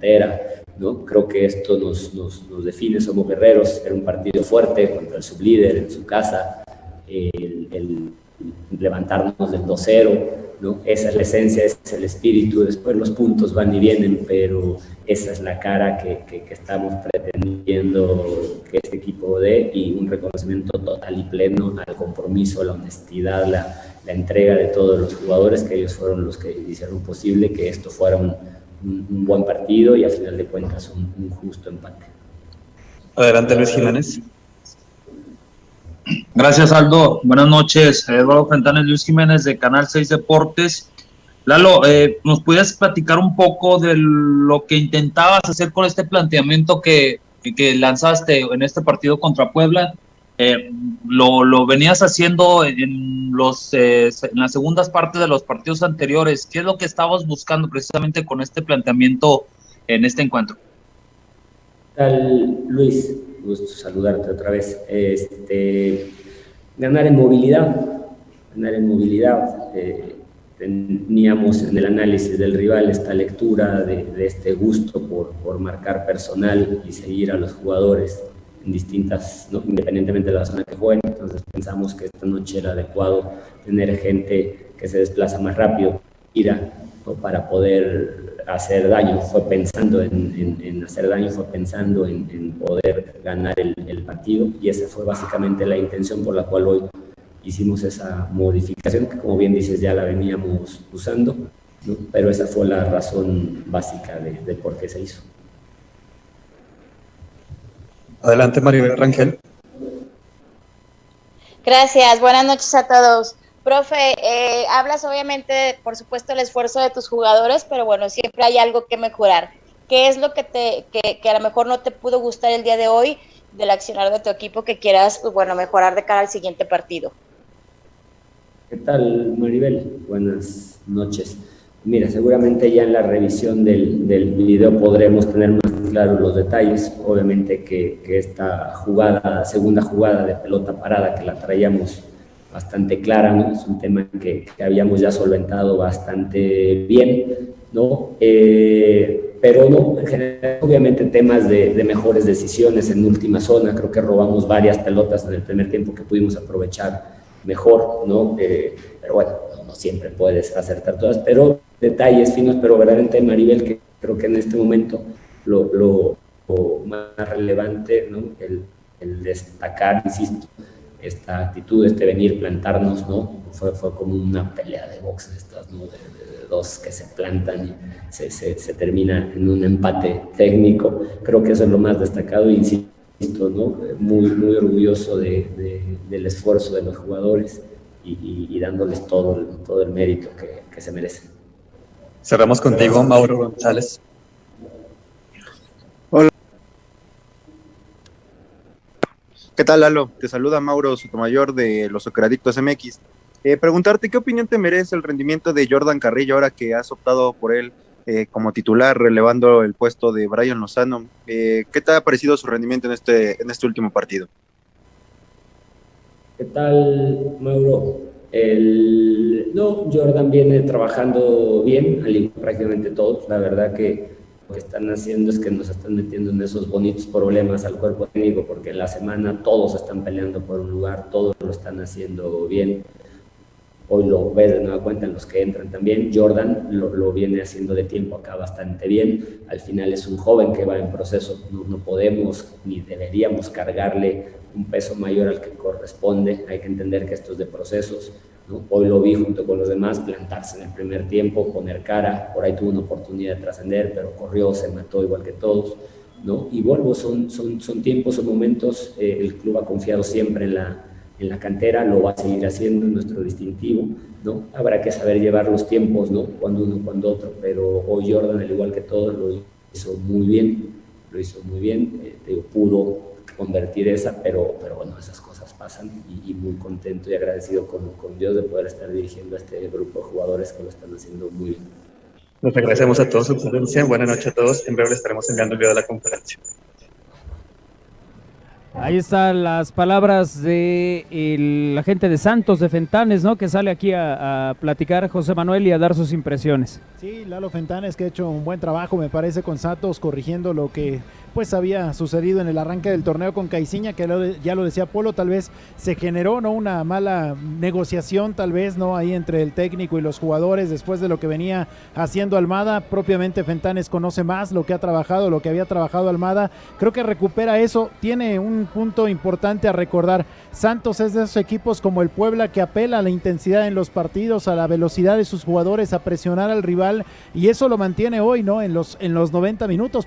cantera, ¿no? Creo que esto nos, nos, nos define, somos guerreros, era un partido fuerte contra el sublíder en su casa, el, levantarnos del 2-0, ¿no? Esa es la esencia, ese es el espíritu, después los puntos van y vienen, pero esa es la cara que, que, que estamos pretendiendo que este equipo dé y un reconocimiento total y pleno al compromiso, la honestidad, la, la entrega de todos los jugadores, que ellos fueron los que hicieron posible que esto fuera un, un, un buen partido y a final de cuentas un, un justo empate. Adelante Luis Jiménez. Gracias, Aldo. Buenas noches. Eduardo Fentanes, Luis Jiménez de Canal 6 Deportes. Lalo, eh, ¿nos pudieras platicar un poco de lo que intentabas hacer con este planteamiento que, que lanzaste en este partido contra Puebla? Eh, lo, lo, venías haciendo en, los, eh, en las segundas partes de los partidos anteriores. ¿Qué es lo que estabas buscando precisamente con este planteamiento en este encuentro? ¿Qué tal, Luis? gusto saludarte otra vez. Este, ganar en movilidad, ganar en movilidad. Eh, teníamos en el análisis del rival esta lectura de, de este gusto por, por, marcar personal y seguir a los jugadores en distintas, ¿no? independientemente de la zona que jueguen. Entonces pensamos que esta noche era adecuado tener gente que se desplaza más rápido, ira, ¿no? para poder hacer daño, fue pensando en, en, en hacer daño, fue pensando en, en poder ganar el, el, partido y esa fue básicamente la intención por la cual hoy hicimos esa modificación, que como bien dices ya la veníamos usando, ¿no? pero esa fue la razón básica de, de por qué se hizo. Adelante Maribel Rangel. Gracias, buenas noches a todos. Profe, eh, hablas obviamente, por supuesto, el esfuerzo de tus jugadores, pero bueno, siempre hay algo que mejorar. ¿Qué es lo que, te, que, que a lo mejor no te pudo gustar el día de hoy del accionar de tu equipo que quieras, pues, bueno, mejorar de cara al siguiente partido? ¿Qué tal, Maribel? Buenas noches. Mira, seguramente ya en la revisión del, del video podremos tener más claros los detalles. Obviamente que, esta jugada, segunda jugada de pelota parada que la traíamos bastante clara, ¿no? es un tema que, que, habíamos ya solventado bastante bien, ¿no? Eh, pero no, en obviamente temas de, mejores decisiones en última zona, creo que robamos varias pelotas en el primer tiempo que pudimos aprovechar mejor, ¿no? Eh, pero bueno, no, siempre puedes acertar todas, pero detalles finos, pero verdaderamente Maribel, que creo que en este momento lo, lo, lo más relevante, ¿no? El, el destacar, insisto, esta actitud, este venir, plantarnos, ¿no? Fue, fue como una pelea de box estas, ¿no? De, de, de dos que se plantan y se, se, se, termina en un empate técnico. Creo que eso es lo más destacado, insisto, ¿no? Muy, muy orgulloso de, del esfuerzo de los jugadores y, y, y dándoles todo, todo el mérito que, que se merecen. Cerramos contigo, Mauro González. ¿Qué tal, Lalo? Te saluda Mauro Sotomayor de los Socradictos MX. Eh, preguntarte qué opinión te merece el rendimiento de Jordan Carrillo ahora que has optado por él eh, como titular, relevando el puesto de Brian Lozano. Eh, ¿Qué te ha parecido su rendimiento en este, en este último partido? ¿Qué tal, Mauro? El... No, Jordan viene trabajando bien, al igual prácticamente todos. La verdad que lo que están haciendo es que nos están metiendo en esos bonitos problemas al cuerpo técnico, porque en la semana todos están peleando por un lugar, todos lo están haciendo bien. Hoy lo ves de nueva cuenta en los que entran también. Jordan lo, lo, viene haciendo de tiempo acá bastante bien. Al final es un joven que va en proceso. No, no podemos ni deberíamos cargarle un peso mayor al que corresponde. Hay que entender que esto es de procesos. ¿no? Hoy lo vi junto con los demás, plantarse en el primer tiempo, poner cara, por ahí tuvo una oportunidad de trascender, pero corrió, se mató igual que todos, ¿no? Y vuelvo, son, son, son tiempos, son momentos, eh, el club ha confiado siempre en la, en la cantera, lo va a seguir haciendo, en nuestro distintivo, ¿no? Habrá que saber llevar los tiempos, ¿no? Cuando uno, cuando otro, pero hoy Jordan, al igual que todos, lo hizo muy bien, lo hizo muy bien, eh, pudo convertir esa, pero, pero bueno, esas cosas pasan y, y muy contento y agradecido con, con, Dios de poder estar dirigiendo a este grupo de jugadores que lo están haciendo muy bien. Nos agradecemos a todos su presencia. Buenas noches a todos. En breve les estaremos enviando el video de la conferencia. Ahí están las palabras de el agente de Santos de Fentanes, ¿no? Que sale aquí a, platicar José Manuel y a dar sus impresiones. Sí, Lalo Fentanes que ha hecho un buen trabajo, me parece, con Santos, corrigiendo lo que pues había sucedido en el arranque del torneo con Caiciña, que ya lo decía Polo, tal vez se generó no una mala negociación, tal vez no ahí entre el técnico y los jugadores después de lo que venía haciendo Almada. Propiamente Fentanes conoce más lo que ha trabajado, lo que había trabajado Almada. Creo que recupera eso. Tiene un punto importante a recordar. Santos es de esos equipos como el Puebla que apela a la intensidad en los partidos, a la velocidad de sus jugadores, a presionar al rival y eso lo mantiene hoy, ¿no? En los en los 90 minutos.